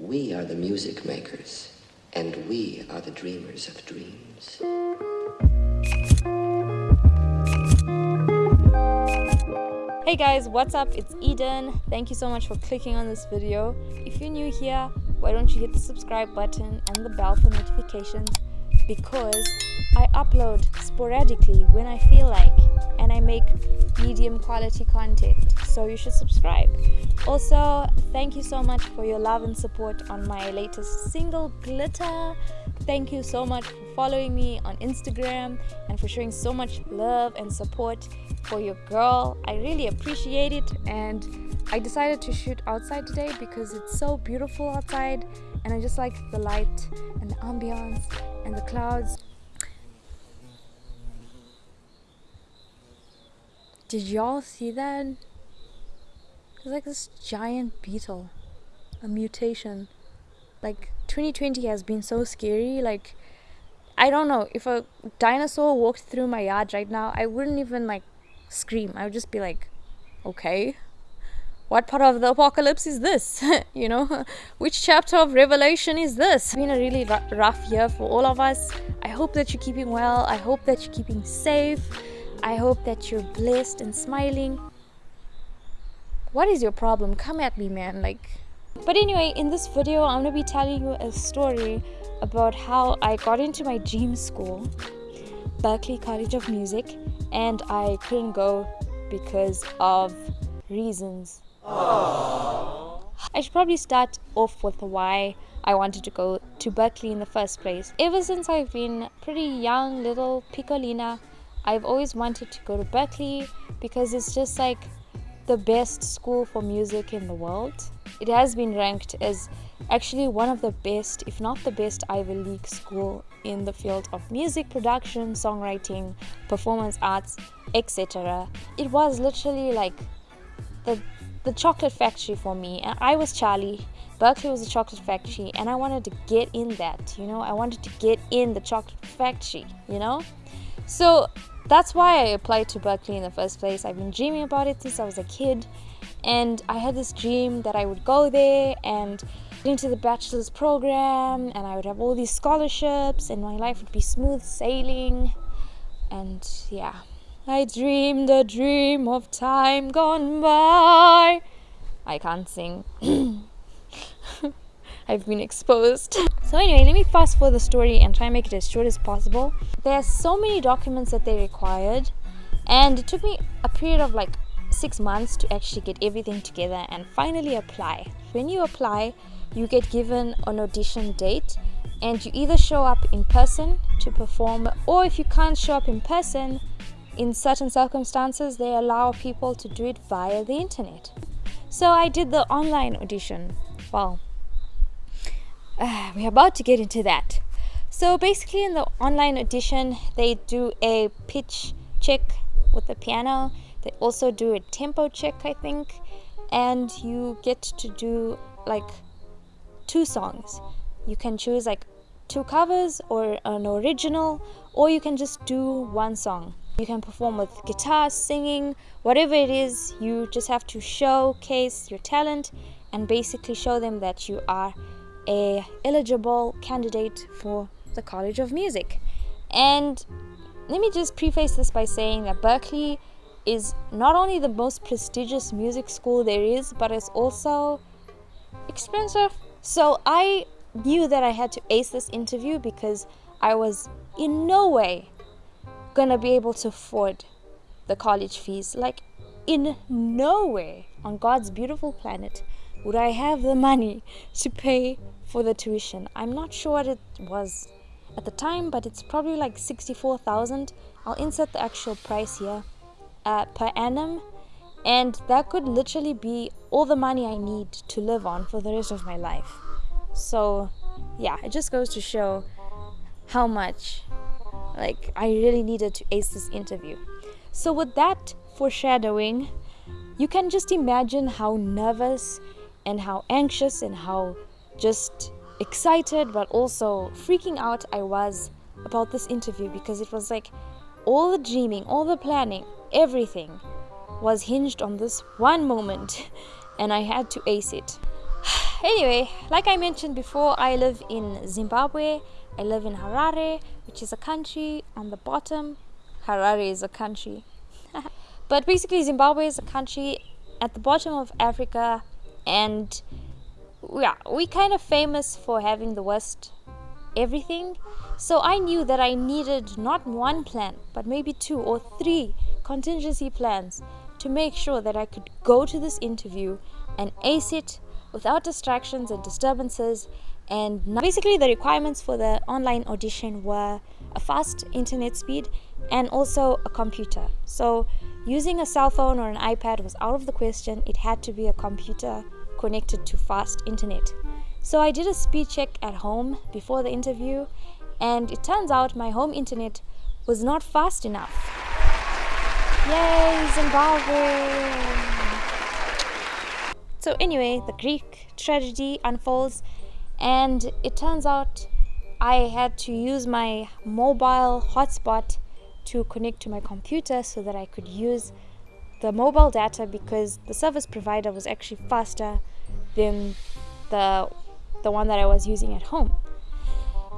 We are the music makers, and we are the dreamers of dreams. Hey guys, what's up? It's Eden. Thank you so much for clicking on this video. If you're new here, why don't you hit the subscribe button and the bell for notifications because I upload sporadically when I feel like and I make medium quality content. So you should subscribe. Also thank you so much for your love and support on my latest single glitter. Thank you so much for following me on instagram and for showing so much love and support for your girl. I really appreciate it. And i decided to shoot outside today because it's so beautiful outside. And i just like the light and the ambiance and the clouds Did y'all see that? It's like this giant beetle. A mutation. Like 2020 has been so scary. Like I don't know, if a dinosaur walked through my yard right now, I wouldn't even like scream. I would just be like, okay. What part of the apocalypse is this? you know, which chapter of Revelation is this? It's been a really rough year for all of us. I hope that you're keeping well. I hope that you're keeping safe. I hope that you're blessed and smiling. What is your problem? Come at me, man. Like, but anyway, in this video, I'm gonna be telling you a story about how I got into my dream school, Berklee College of Music, and I couldn't go because of reasons. Aww. I should probably start off with why I wanted to go to Berklee in the first place. Ever since I've been pretty young, little Piccolina, I've always wanted to go to Berklee because it's just like the best school for music in the world. It has been ranked as actually one of the best, if not the best, Ivy League school in the field of music production, songwriting, performance arts, etc. It was literally like the the chocolate factory for me. And I was Charlie. Berklee was a chocolate factory, and I wanted to get in that. You know, I wanted to get in the chocolate factory. You know, so that's why I applied to Berklee in the first place. I've been dreaming about it since I was a kid, and I had this dream that I would go there and get into the bachelor's program, and I would have all these scholarships, and my life would be smooth sailing. And yeah, I dreamed a dream of time gone by. I can't sing. I've been exposed. So anyway, let me fast forward the story and try and make it as short as possible. There are so many documents that they required and it took me a period of like six months to actually get everything together and finally apply. When you apply, you get given an audition date and you either show up in person to perform or if you can't show up in person, in certain circumstances, they allow people to do it via the internet. So I did the online audition. Well, uh, we're about to get into that. So basically in the online audition, they do a pitch check with the piano. They also do a tempo check, I think. And you get to do like two songs. You can choose like two covers or an original, or you can just do one song. You can perform with guitar, singing, whatever it is, you just have to showcase your talent and basically show them that you are a eligible candidate for the College of Music. And let me just preface this by saying that Berklee is not only the most prestigious music school there is, but it's also expensive. So I knew that I had to ace this interview because I was in no way gonna be able to afford the college fees. Like, in no way on God's beautiful planet would I have the money to pay for the tuition. I'm not sure what it was at the time, but it's probably like 64,000. I'll insert the actual price here uh, per annum, and that could literally be all the money I need to live on for the rest of my life. So, yeah, it just goes to show how much like I really needed to ace this interview. So with that foreshadowing, you can just imagine how nervous and how anxious and how just excited but also freaking out I was about this interview because it was like all the dreaming, all the planning, everything was hinged on this one moment and I had to ace it. anyway, like I mentioned before, I live in Zimbabwe. I live in Harare, which is a country on the bottom. Harare is a country. but basically, Zimbabwe is a country at the bottom of Africa, and yeah, we kind of famous for having the worst everything. So I knew that I needed not one plan, but maybe two or three contingency plans to make sure that I could go to this interview and ace it without distractions and disturbances. And basically, the requirements for the online audition were a fast internet speed and also a computer. So, using a cell phone or an iPad was out of the question, it had to be a computer connected to fast internet. So, I did a speed check at home before the interview, and it turns out my home internet was not fast enough. Yay, Zimbabwe! So, anyway, the Greek tragedy unfolds, and it turns out I had to use my mobile hotspot to connect to my computer so that I could use the mobile data because the service provider was actually faster than the the one that I was using at home.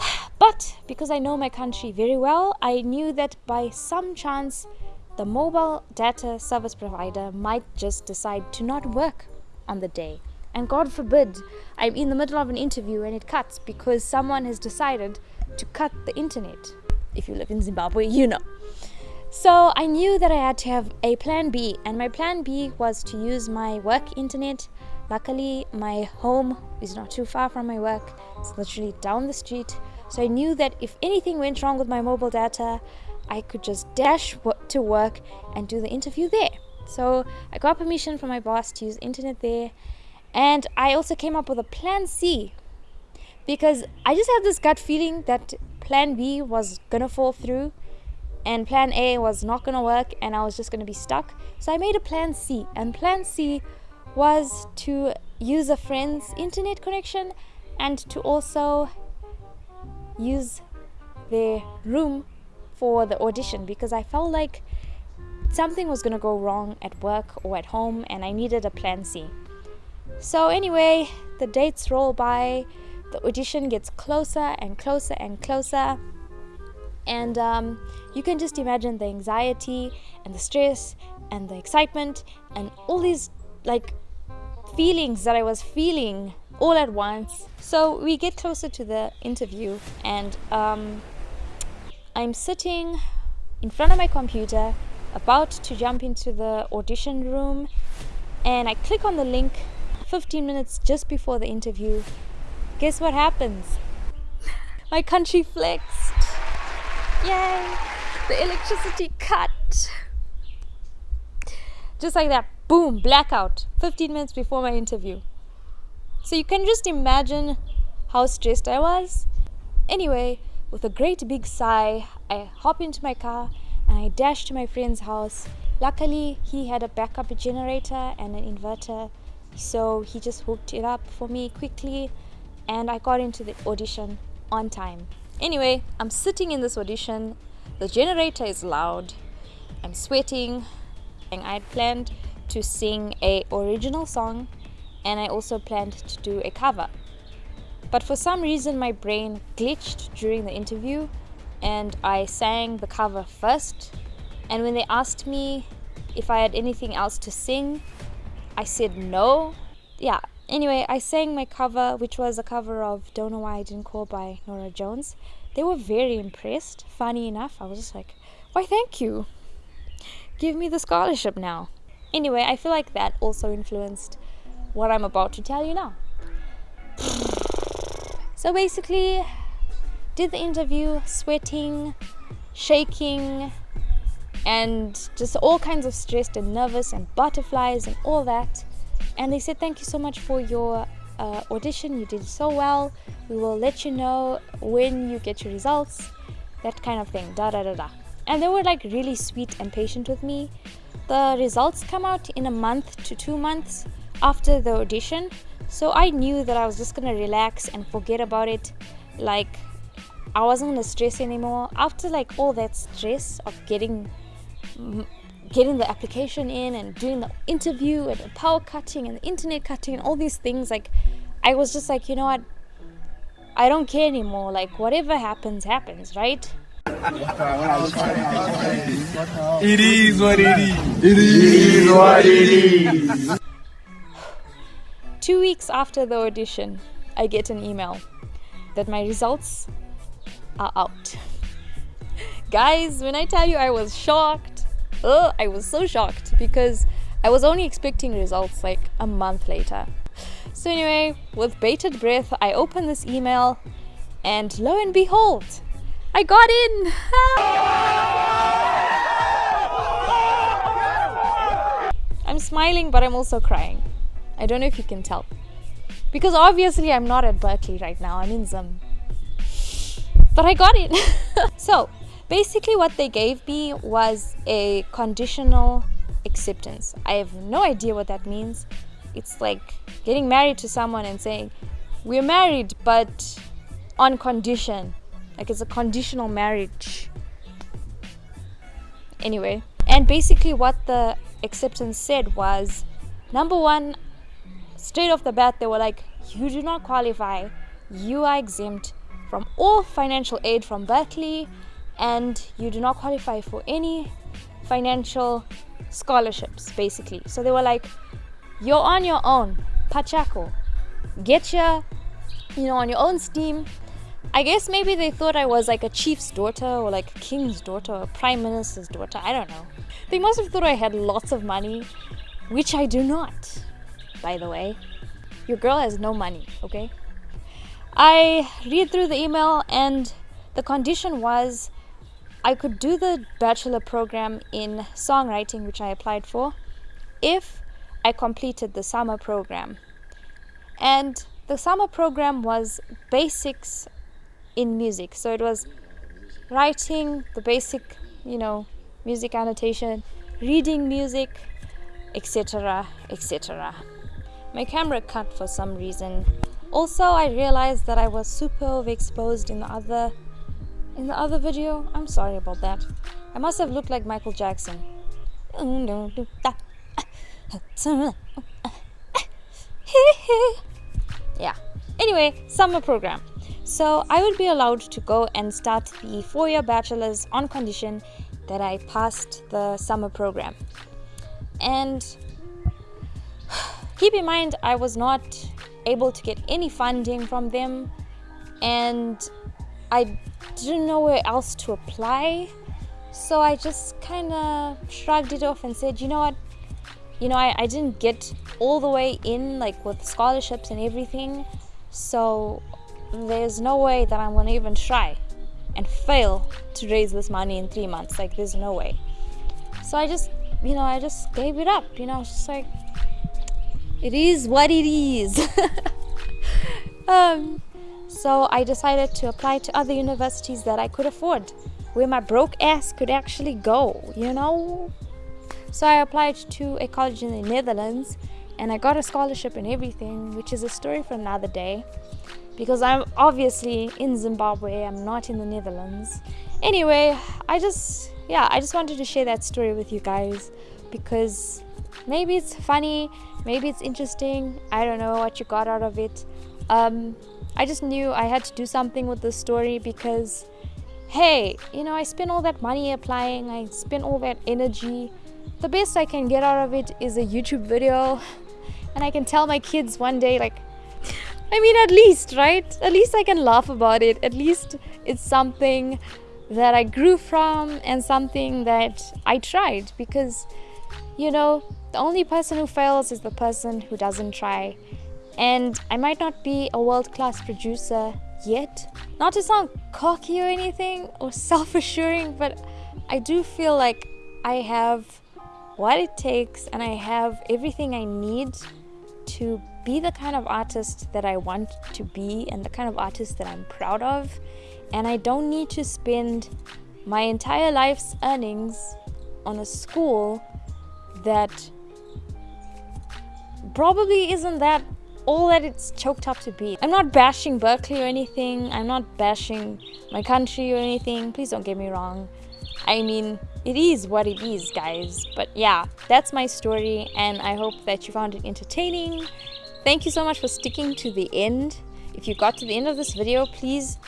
But because I know my country very well, I knew that by some chance the mobile data service provider might just decide to not work on the day. And God forbid, I'm in the middle of an interview and it cuts because someone has decided to cut the internet. If you live in Zimbabwe, you know. So I knew that I had to have a plan B, and my plan B was to use my work internet. Luckily, my home is not too far from my work, it's literally down the street. So I knew that if anything went wrong with my mobile data, I could just dash to work and do the interview there. So I got permission from my boss to use internet there, and I also came up with a plan C because I just had this gut feeling that plan B was gonna fall through and plan A was not gonna work and I was just gonna be stuck. So I made a plan C, and plan C was to use a friend's internet connection and to also use their room for the audition because I felt like something was going to go wrong at work or at home and I needed a plan C. So, anyway, the dates roll by, the audition gets closer and closer and closer. And um, you can just imagine the anxiety and the stress and the excitement and all these like feelings that I was feeling all at once. So we get closer to the interview, and um, I'm sitting in front of my computer about to jump into the audition room and I click on the link 15 minutes just before the interview. Guess what happens? My country flexed. Yay! The electricity cut. Just like that, boom, blackout 15 minutes before my interview. So you can just imagine how stressed I was. Anyway, with a great big sigh, I hop into my car and I dash to my friend's house. Luckily, he had a backup generator and an inverter, so he just hooked it up for me quickly, and I got into the audition on time. Anyway, I'm sitting in this audition. The generator is loud. I'm sweating, and I had planned to sing a original song, and I also planned to do a cover. But for some reason, my brain glitched during the interview and I sang the cover first. And when they asked me if I had anything else to sing, I said no. Yeah, anyway, I sang my cover, which was a cover of Don't Know Why I Didn't Call by Norah Jones. They were very impressed. Funny enough, I was just like, why, thank you. Give me the scholarship now. Anyway, I feel like that also influenced what I'm about to tell you now. So basically, did the interview sweating, shaking, and just all kinds of stressed and nervous and butterflies and all that. And they said, Thank you so much for your uh, audition. You did so well. We will let you know when you get your results. That kind of thing. Da da da da. And they were like really sweet and patient with me. The results come out in a month to two months after the audition. So I knew that I was just gonna relax and forget about it. Like I wasn't gonna stress anymore. After like all that stress of getting getting the application in and doing the interview and the power cutting and the internet cutting and all these things, like I was just like, you know what? I don't care anymore. Like, whatever happens, happens, right? It is what it is. It is what it is. Two weeks after the audition, I get an email that my results are out. Guys, when I tell you I was shocked, oh, I was so shocked because I was only expecting results like a month later. So, anyway, with bated breath, I open this email and lo and behold, I got in! I'm smiling, but I'm also crying. I don't know if you can tell. Because obviously, I'm not at Berklee right now, I'm in Zim. But I got it! so, basically, what they gave me was a conditional acceptance. I have no idea what that means. It's like getting married to someone and saying, We're married, but on condition. Like it's a conditional marriage. Anyway, and basically, what the acceptance said was number one, straight off the bat, they were like, You do not qualify, you are exempt from all financial aid from Berklee, and you do not qualify for any financial scholarships, basically. So they were like, You're on your own, Pachako. Get your, you know, on your own steam. I guess maybe they thought I was like a chief's daughter or like a king's daughter or a prime minister's daughter. I don't know. They must have thought I had lots of money, which I do not, by the way. Your girl has no money, okay? I read through the email and the condition was I could do the bachelor program in songwriting, which I applied for, if I completed the summer program. And the summer program was basics in music. So it was writing the basic, you know, music annotation, reading music, etc., etc. My camera cut for some reason. Also, I realized that I was super overexposed in the other in the other video. I'm sorry about that. I must have looked like Michael Jackson. Oh, yeah. Anyway, summer program. So I will be allowed to go and start the four year bachelor's on condition that I passed the summer program. And keep in mind, I was not able to get any funding from them, and I didn't know where else to apply. So I just kind of shrugged it off and said, you know what? You know, I, I didn't get all the way in, like with scholarships and everything. So there's no way that I'm gonna even try and fail to raise this money in three months. Like, there's no way. So I just, you know, I just gave it up. You know, it's just like, it is what it is. um, so I decided to apply to other universities that I could afford, where my broke ass could actually go, you know? So I applied to a college in the Netherlands and I got a scholarship and everything, which is a story for another day because I'm obviously in Zimbabwe, I'm not in the Netherlands. Anyway, I just, yeah, I just wanted to share that story with you guys because maybe it's funny, maybe it's interesting. I don't know what you got out of it. Um, I just knew I had to do something with this story because, hey, you know, I spent all that money applying, I spent all that energy. The best I can get out of it is a YouTube video, and I can tell my kids one day, like, I mean, at least, right? At least I can laugh about it. At least it's something that I grew from and something that I tried because, you know, the only person who fails is the person who doesn't try. And I might not be a world class producer yet. Not to sound cocky or anything or self assuring, but I do feel like I have what it takes and I have everything I need to be the kind of artist that I want to be and the kind of artist that I'm proud of. And I don't need to spend my entire life's earnings on a school that probably isn't that all that it's choked up to be. I'm not bashing Berklee or anything. I'm not bashing my country or anything. Please don't get me wrong. I mean, it is what it is, guys. But yeah, that's my story, and I hope that you found it entertaining thank you so much for sticking to the end. If you got to the end of this video, please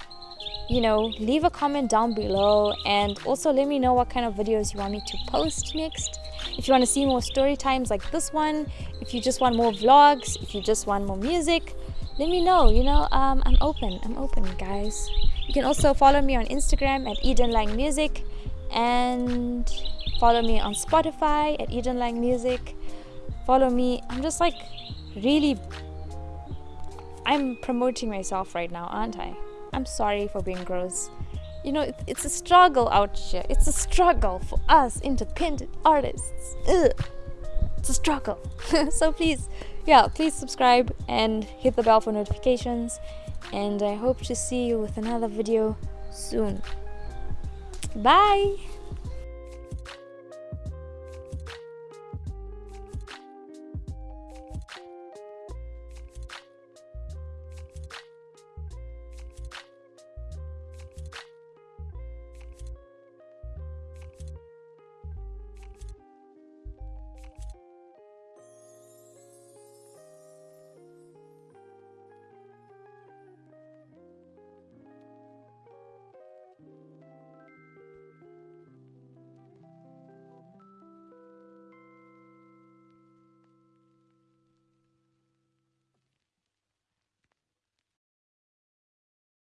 you know leave a comment down below and also let me know what kind of videos you want me to post next if you want to see more story times like this one if you just want more vlogs if you just want more music let me know you know um, i'm open i'm open guys. You can also follow me on instagram at eden lang music and follow me on spotify at eden lang music. Follow me i'm just like really i'm promoting myself right now aren't i? I'm sorry for being gross. You know, it's a struggle out here. It's a struggle for us independent artists. Ugh. It's a struggle. so please, yeah, please subscribe and hit the bell for notifications. And I hope to see you with another video soon. Bye!